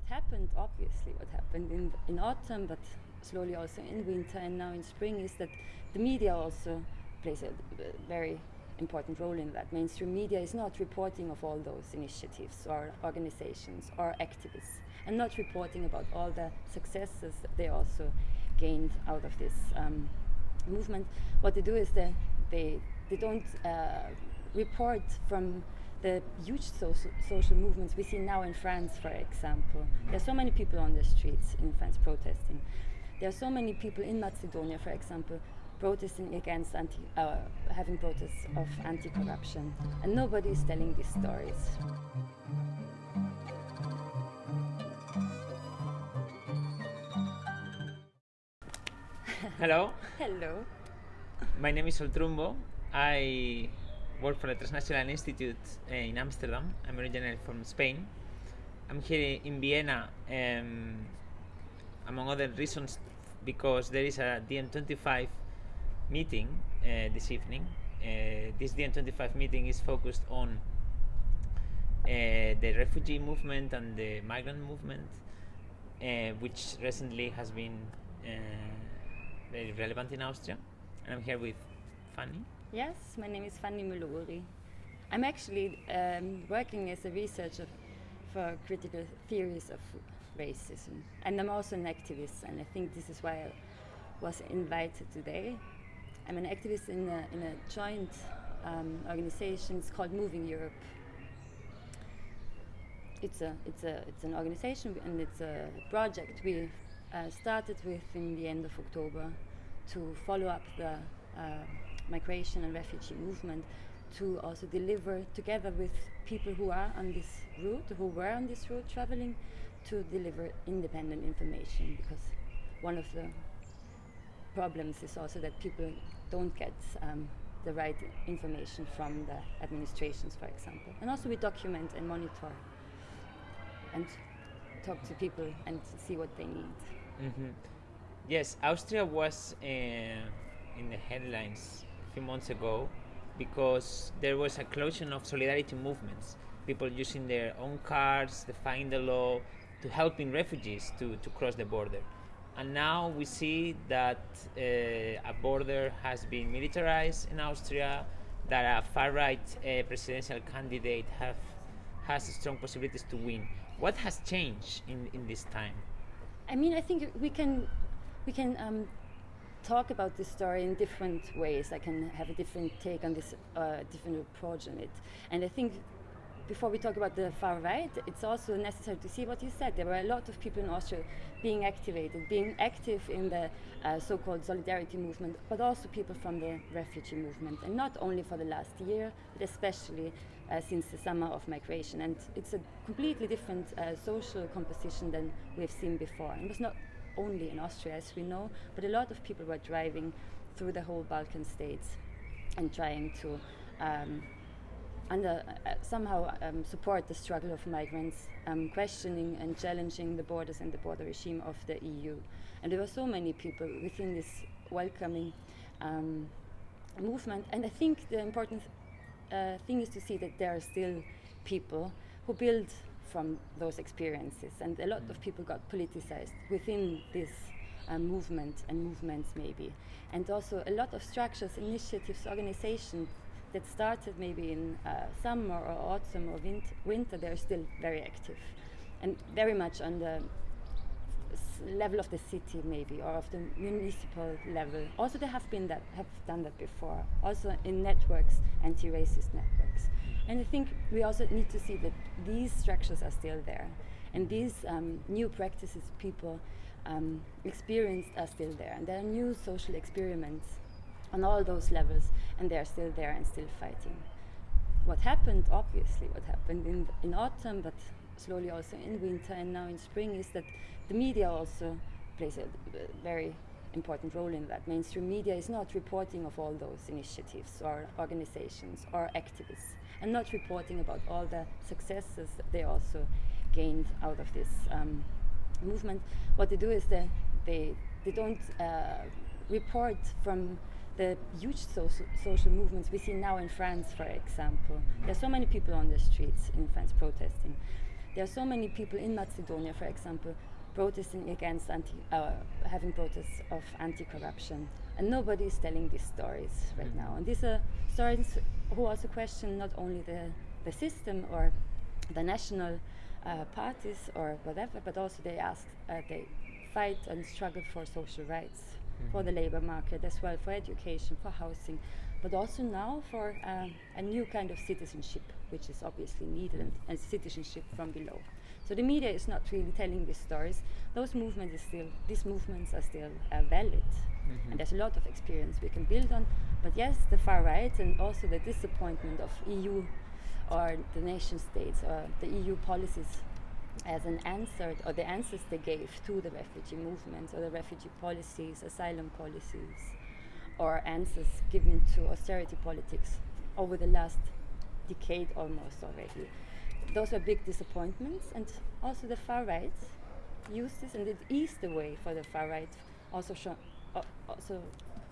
what happened, obviously, what happened in, in autumn, but slowly also in winter and now in spring, is that the media also plays a, very important role in that. Mainstream media is not reporting of all those initiatives or organizations or activists and not reporting about all the successes that they also gained out of this um, movement. What they do is they, they, they don't uh, report from the huge social, social movements we see now in France, for example. There are so many people on the streets in France protesting. There are so many people in Macedonia, for example, protesting against anti, uh, having protests of anti-corruption, and nobody is telling these stories. Hello. Hello. My name is Sol Trumbo. I work for the Transnational Institute uh, in Amsterdam. I'm originally from Spain. I'm here in Vienna, um, among other reasons, because there is a DiEM25 meeting uh, this evening. Uh, this DiEM25 meeting is focused on the refugee movement and the migrant movement, which recently has been very relevant in Austria. And I'm here with Fanny. Yes, my name is Fanny Müller-Uri. I'm actually um, working as a researcher for critical theories of racism, and I'm also an activist, and I think this is why I was invited today. I'm an activist in a, in a joint um, organization. It's called Moving Europe. It's a it's a it's an organization and it's a project we uh, started with in the end of October to follow up the uh, migration and refugee movement to also deliver together with people who are on this route, who were on this route traveling, to deliver independent information because one of the problems is also that people don't get um, the right information from the administrations, for example. And also we document and monitor and talk to people and see what they need. Mm -hmm. Yes, Austria was uh, in the headlines few months ago because there was a closure of solidarity movements, people using their own cars, defying the law, to helping refugees to, to cross the border. And now we see that uh, a border has been militarized in Austria, that a far-right uh, presidential candidate have, has strong possibilities to win. What has changed in, in this time? I mean, I think we can, we can um, talk about this story in different ways. I can have a different take on this, uh, different approach on it. And I think before we talk about the far right, it's also necessary to see what you said. There were a lot of people in Austria being activated, being active in the uh, so-called solidarity movement, but also people from the refugee movement, and not only for the last year, but especially uh, since the summer of migration. And it's a completely different uh, social composition than we've seen before. It was not only in Austria, as we know, but a lot of people were driving through the whole Balkan states and trying to um, under, uh, somehow um, support the struggle of migrants, um, questioning and challenging the borders and the border regime of the EU. And there were so many people within this welcoming um, movement. And I think the important uh, thing is to see that there are still people who build from those experiences. And a lot of people got politicized within this uh, movement and movements maybe. And also a lot of structures, initiatives, organizations that started maybe in uh, summer or autumn or winter, they're still very active and very much on the level of the city maybe or of the municipal level. Also they have been that have done that before. Also in networks, anti-racist networks. And I think we also need to see that these structures are still there. And these um, new practices people um, experienced are still there. And there are new social experiments on all those levels, and they are still there and still fighting. What happened, obviously, what happened in, in autumn, but slowly also in winter and now in spring, is that the media also plays a, very important role in that. Mainstream media is not reporting of all those initiatives or organizations or activists and not reporting about all the successes that they also gained out of this um, movement. What they do is they, they, they don't uh, report from the huge social movements we see now in France, for example. There are so many people on the streets in France protesting. There are so many people in Macedonia, for example, protesting against anti, uh, having protests of anti-corruption, and nobody is telling these stories right now. And these are stories who also question not only the the system or the national uh, parties or whatever, but also they ask, uh, they fight and struggle for social rights, mm-hmm. for the labor market as well, for education, for housing, but also now for um, a new kind of citizenship, which is obviously needed, and, and, citizenship from below. So the media is not really telling these stories. Those movements is still, these movements are still uh, valid, mm-hmm. and there's a lot of experience we can build on. But yes, the far right and also the disappointment of EU or the nation states or the EU policies as an answer or the answers they gave to the refugee movements or the refugee policies, asylum policies, or answers given to austerity politics over the last decade almost already. Those were big disappointments, and also the far right used this, and it eased the way for the far right also, uh, also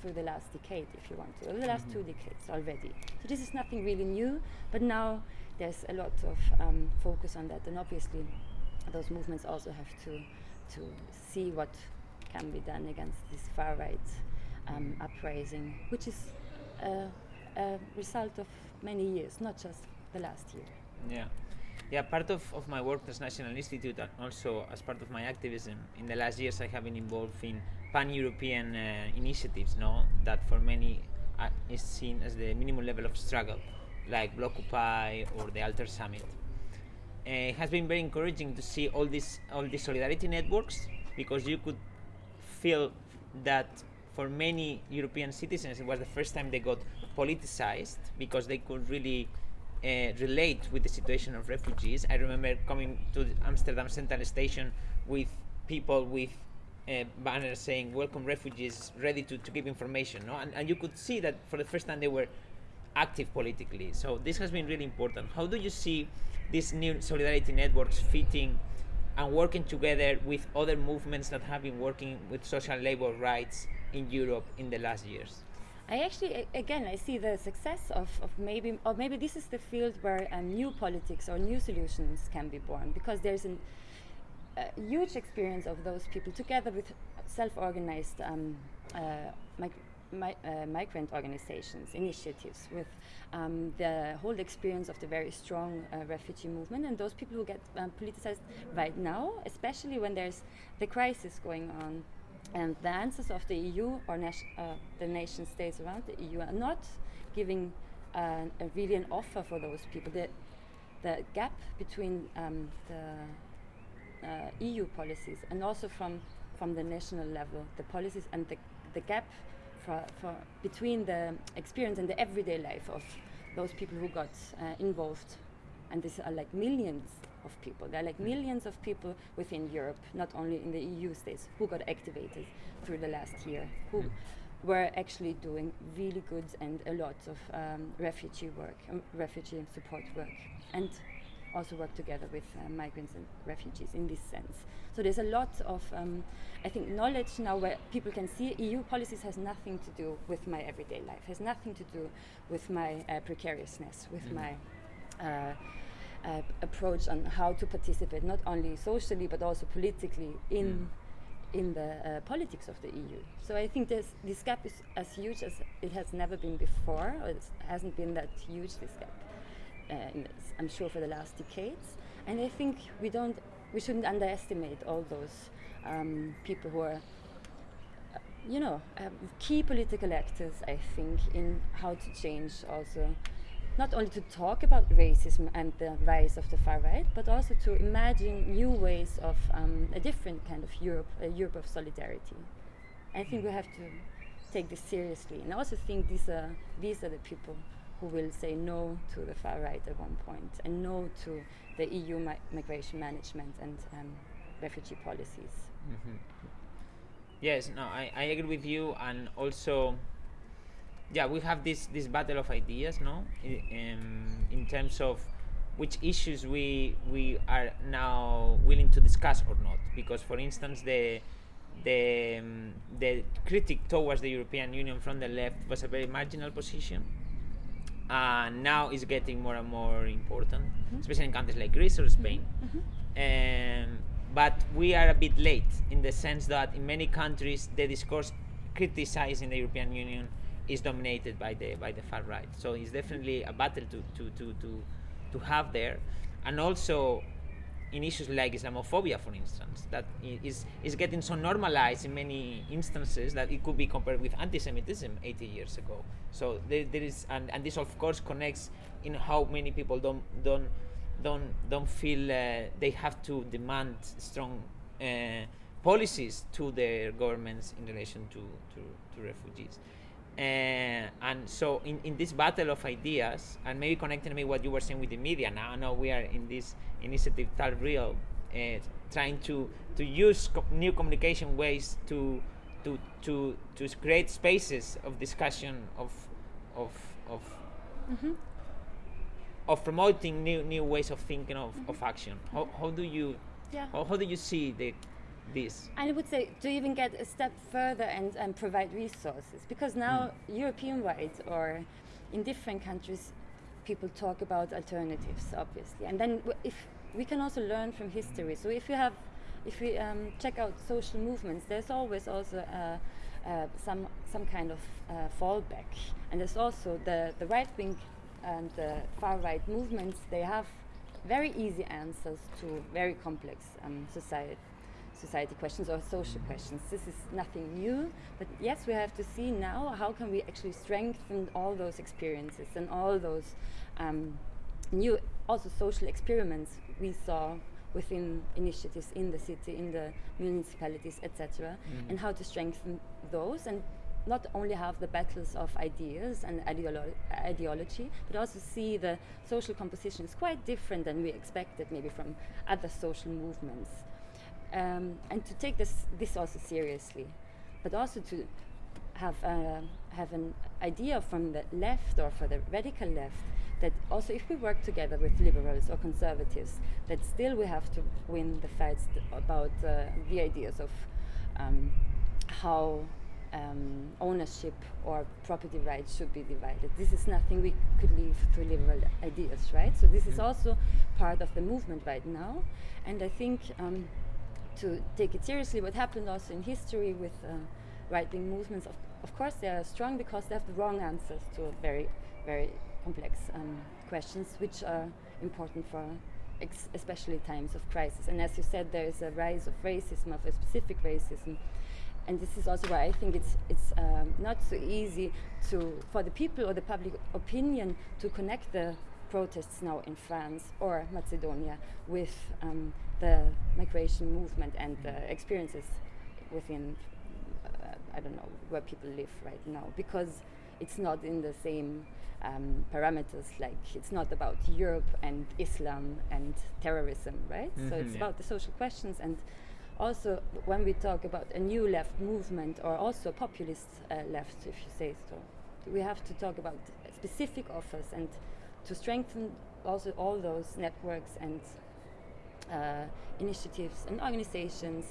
through the last decade, if you want to, or the last mm-hmm. two decades already. So this is nothing really new, but now there's a lot of um, focus on that, and obviously those movements also have to to see what can be done against this far right um, uprising, which is a, a result of many years, not just the last year. Yeah. Yeah, part of, of my work as National Institute and also as part of my activism in the last years I have been involved in pan-European uh, initiatives, no, that for many uh, is seen as the minimum level of struggle, like Blockupy or the Alter Summit. Uh, it has been very encouraging to see all these all these solidarity networks because you could feel that for many European citizens it was the first time they got politicized because they could really uh, relate with the situation of refugees. I remember coming to Amsterdam Central Station with people with uh, banners saying "Welcome refugees," ready to, to give information. No? And, and you could see that for the first time they were active politically. So this has been really important. How do you see these new solidarity networks fitting and working together with other movements that have been working with social labor rights in Europe in the last years? I actually, again, I see the success of, of maybe, or maybe this is the field where um, new politics or new solutions can be born because there's an, a huge experience of those people together with self-organized um, uh, mig mi uh, migrant organizations, initiatives, with um, the whole experience of the very strong uh, refugee movement, and those people who get um, politicized right now, especially when there's the crisis going on and the answers of the EU or uh, the nation states around the EU are not giving uh, a really an offer for those people. The, the gap between um, the uh, EU policies and also from, from the national level, the policies and the, the gap for, for between the experience and the everyday life of those people who got uh, involved. And these are like millions of people. There are like millions of people within Europe, not only in the EU states, who got activated through the last year, who mm. were actually doing really good and a lot of um, refugee work, um, refugee support work, and also work together with uh, migrants and refugees in this sense. So there's a lot of, um, I think, knowledge now where people can see EU policies has nothing to do with my everyday life, has nothing to do with my uh, precariousness, with mm. my uh, uh, approach on how to participate, not only socially but also politically in mm. in the uh, politics of the EU. So I think this this gap is as huge as it has never been before. Or it hasn't been that huge this gap. Uh, I'm sure for the last decades, and I think we don't we shouldn't underestimate all those um, people who are uh, you know, um, key political actors, I think, in how to change also not only to talk about racism and the rise of the far right, but also to imagine new ways of um, a different kind of Europe, a Europe of solidarity. I think we have to take this seriously, and I also think these are these are the people who will say no to the far right at one point and no to the EU mi migration management and um, refugee policies. Mm -hmm. Yes, no, I, I agree with you, and also yeah, we have this this battle of ideas, no, in, in terms of which issues we we are now willing to discuss or not. Because, for instance, the the um, the critic towards the European Union from the left was a very marginal position, uh, now is getting more and more important, Mm-hmm. especially in countries like Greece or Spain. Um, but we are a bit late in the sense that in many countries the discourse criticizing the European Union is dominated by the by the far right. So it's definitely a battle to to, to, to, to have there, and also in issues like Islamophobia, for instance, that is is getting so normalized in many instances that it could be compared with anti-Semitism 80 years ago. So there, there is, and, and this of course connects in how many people don't don't don't don't feel uh, they have to demand strong uh, policies to their governments in relation to to, to refugees. Uh, and so in, in this battle of ideas and maybe connecting me what you were saying with the media now now we are in this initiative TalkReal uh, trying to to use co- new communication ways to to to to create spaces of discussion of of of of promoting new new ways of thinking of, of action how, how do you Yeah. how, how do you see the this. And I would say to even get a step further and, and provide resources. Because now European wide or in different countries people talk about alternatives obviously. And then w- if we can also learn from history. So if you have if we um, check out social movements there's always also uh, uh, some some kind of uh, fallback. And there's also the, the right wing and the far right movements they have very easy answers to very complex um, society society questions or social questions. This is nothing new, but yes, we have to see now how can we actually strengthen all those experiences and all those um, new also social experiments we saw within initiatives in the city, in the municipalities, etc., and how to strengthen those and not only have the battles of ideas and ideolo- ideology, but also see the social composition is quite different than we expected maybe from other social movements um, and to take this this also seriously, but also to have uh, have an idea from the left or for the radical left that also if we work together with liberals or conservatives, that still we have to win the fights about uh, the ideas of um, how um, ownership or property rights should be divided. This is nothing we could leave to liberal ideas, right? So this is also part of the movement right now, and I think um, to take it seriously, what happened also in history with uh, right-wing movements, of, of course they are strong because they have the wrong answers to very, very complex um, questions, which are important for especially times of crisis. And as you said, there is a rise of racism, of a specific racism, and this is also why I think it's it's um, not so easy to for the people or the public opinion to connect the protests now in France or Macedonia with um, the migration movement and the experiences within uh, I don't know where people live right now. Because it's not in the same um, parameters like it's not about Europe and Islam and terrorism right? So Mhm, it's yeah. about the social questions. And also when we talk about a new left movement or also a populist uh, left if you say so we have to talk about specific offers and to strengthen also all those networks and uh, initiatives and organizations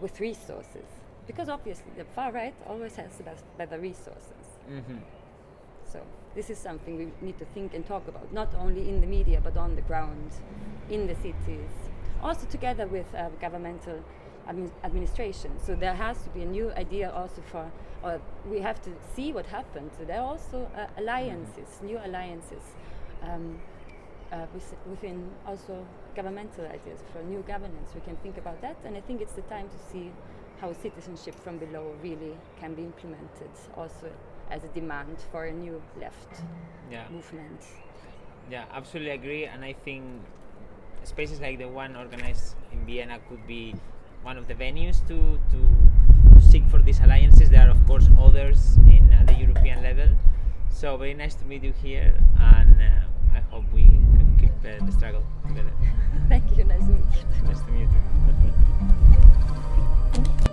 with resources. Because obviously the far right always has the best, better resources. Mm-hmm. so this is something we need to think and talk about, not only in the media but on the ground, in the cities, also together with uh, governmental admi- administration. So there has to be a new idea also for, or we have to see what happened. So there are also uh, alliances, new alliances. Um, uh, with, within also governmental ideas for new governance, we can think about that, and I think it's the time to see how citizenship from below really can be implemented also as a demand for a new left yeah movement. Yeah, absolutely agree. And I think spaces like the one organized in Vienna could be one of the venues to, to seek for these alliances. There are of course others in at the European level. So very nice to meet you here, and uh, I hope we can keep uh, the struggle together. Thank you. Nice to meet you. Nice to meet you.